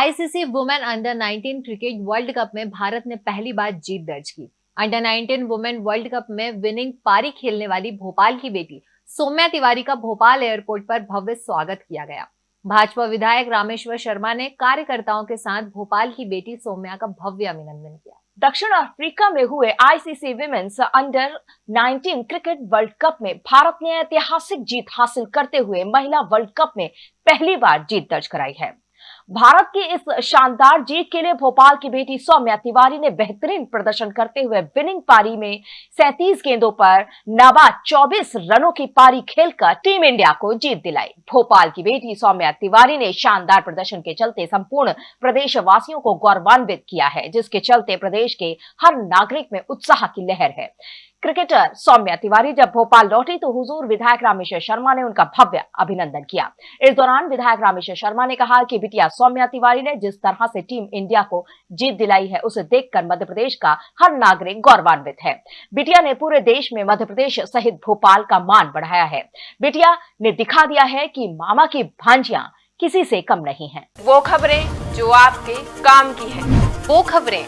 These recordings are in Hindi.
ICC women under 19 cricket world cup में भारत ने पहली बार जीत दर्ज की। अंडर 19 वुमेन वर्ल्ड कप में विनिंग पारी खेलने वाली भोपाल की बेटी सौम्या तिवारी का भोपाल एयरपोर्ट पर भव्य स्वागत किया गया। भाजपा विधायक रामेश्वर शर्मा ने कार्यकर्ताओं के साथ भोपाल की बेटी सौम्या का भव्य अभिनंदन किया। दक्षिण अफ्रीका में हुए ICC women's under 19 cricket world cup में भारत ने ऐतिहासिक जीत हासिल करते हुए महिला वर्ल्ड कप में पहली बार जीत दर्ज कराई है। भारत की इस शानदार जीत के लिए भोपाल की बेटी सौम्या तिवारी ने बेहतरीन प्रदर्शन करते हुए विनिंग पारी में 37 गेंदों पर नवा 24 रनों की पारी खेलकर टीम इंडिया को जीत दिलाई। भोपाल की बेटी सौम्या तिवारी ने शानदार प्रदर्शन के चलते संपूर्ण प्रदेशवासियों को गौरवान्वित किया है, जिसके चलते प्रदेश के हर नागरिक में उत्साह की लहर है। क्रिकेटर सौम्या तिवारी जब भोपाल लौटी तो हुजूर विधायक रामेश्वर शर्मा ने उनका भव्य अभिनंदन किया। इस दौरान विधायक रामेश्वर शर्मा ने कहा कि बिटिया सौम्या तिवारी ने जिस तरह से टीम इंडिया को जीत दिलाई है उसे देखकर मध्य प्रदेश का हर नागरिक गौरवान्वित है। बिटिया ने पूरे देश में मध्य प्रदेश सहित भोपाल का मान बढ़ाया है। बिटिया ने दिखा दिया है की मामा की भांजिया किसी से कम नहीं है। वो खबरें जो आपके काम की है। वो खबरें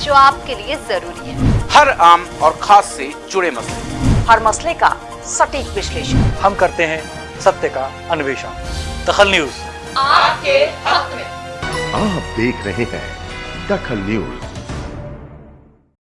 जो आपके लिए ज़रूरी है। हर आम और खास से जुड़े मसले। हर मसले का सटीक विश्लेषण। हम करते हैं सत्य का अन्वेषण। दखल न्यूज़। आपके हक में। आप देख रहे हैं दखल न्यूज़।